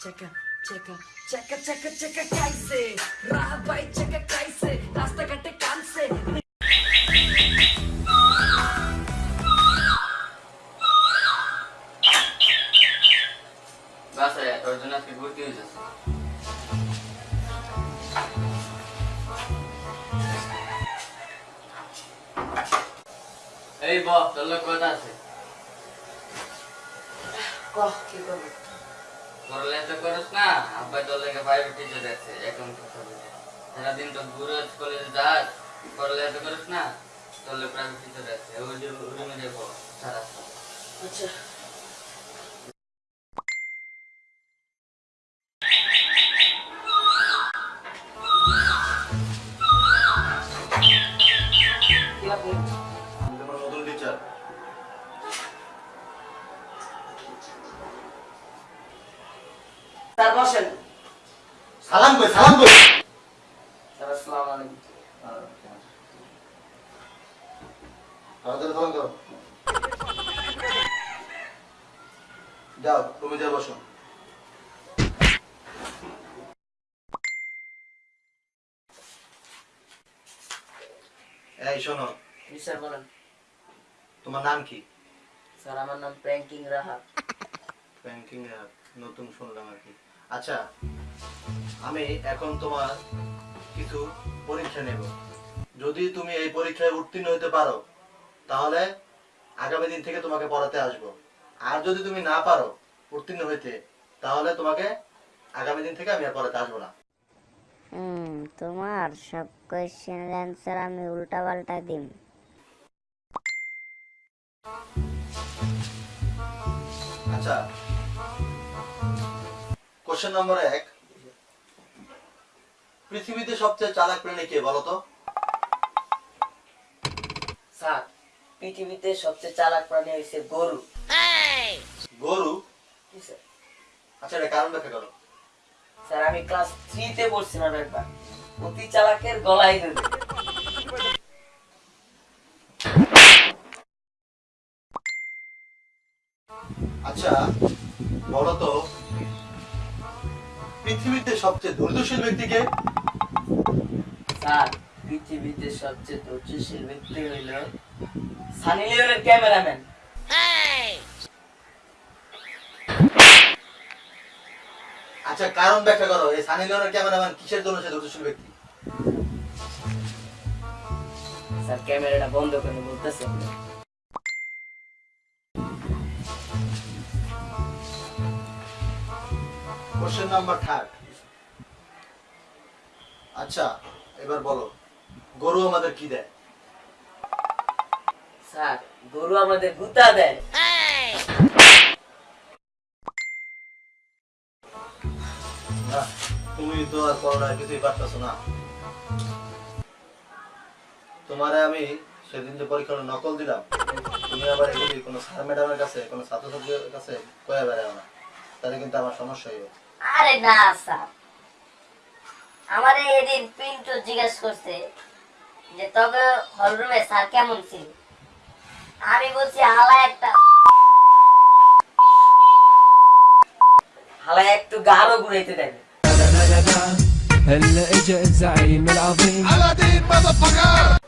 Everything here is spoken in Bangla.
চেকা চেকা চেকা চেকা চেকা খাইছে রাহ ভাই চেকা খাইছে রাস্তাঘাটে কানছে বাসায় তোর জন্য আজকে ভর্তি হয়েছে এই বস তোর লোক কথা আছে কহ কি করবে তো করস না, আব্বাই তোর লেগে প্রাইভেট টিচে যাচ্ছে এখন সারাদিন তো ঘুরে কলেজে যাস তো করিস না, তোর লেগে প্রাইভেট টিচার আছে ওই রুমে যাব সারা আচ্ছা। বসেন। সালাম কই সালাম কই? স্যার আসসালামু আলাইকুম। তাড়াতাড়ি সালাম করো যাও তুমি যা বসো। এই শোনো। স্যার বলেন। তোমার নাম কি? স্যার আমার নাম প্র্যাঙ্কিং রাহা ব্যাংকিং নতুন শুনলাম আর কি। আচ্ছা আমি এখন তোমার কিছু পরীক্ষা নেব। যদি তুমি এই পরীক্ষায় উত্তীর্ণ হতে পারো তাহলে আগামী দিন থেকে তোমাকে পড়াতে আসব। আর যদি তুমি না পারো উত্তীর্ণ হইতে তাহলে তোমাকে আগামী দিন থেকে আমি আর পড়াতে আসব না। হুম তোমার সব কোয়েশ্চেনের অ্যান্সার আমি উল্টা পাল্টা দিম। আচ্ছা কোশ্চেন নম্বর এক. পৃথিবীতে সবচেয়ে চালাক প্রাণী কে বলো তো? স্যার পৃথিবীতে সবচেয়ে চালাক প্রাণী হয়েছে গরু। গরু? জি স্যার। আচ্ছা এটা কারণ ব্যাখ্যা করো। স্যার আমি ক্লাস থ্রিতে পড়ছিলাম একবার। অতি চালাকের গলায় ধরে আচ্ছা বলো তো পৃথিবীতে সবচেয়ে ধৈর্যশীল ব্যক্তিকে স্যার পৃথিবীতে সবচেয়ে ধৈর্যশীল ব্যক্তি হইল সানি লিওনের ক্যামেরাম্যান। আচ্ছা কারণ ব্যাখ্যা করো এই সানি লিওনের ক্যামেরাম্যান কিসের জন্য সে ধৈর্যশীল ব্যক্তি? স্যার ক্যামেরাটা বন্ধ করে বলতেছে কোশ্চেন নাম্বার থার্ড আচ্ছা এবার বলো গরু আমাদের কি দেয়? স্যার গরু আমাদের গুতা দেয়। তুমি তো আর করোনা কিছুই পারতেছো না। তোমারে আমি সেদিন যে পরীক্ষার নকল দিলাম তুমি আবার এগুলি কোনো স্যার ম্যাডামের কাছে কোনো ছাত্রছাত্রীর কাছে কয়ে বেড়াও না। তাহলে কিন্তু আমার সমস্যা হইবে আরে না স্যার আমারে এদিন পিন্টু জিজ্ঞেস করছে যে তবে হলরুমে স্যার কেমন ছিল আমি বলছি হালা একটা হালা একটু গাঢ় ঘুরাইতে দেয় هلا اجا الزعيم العظيم Boom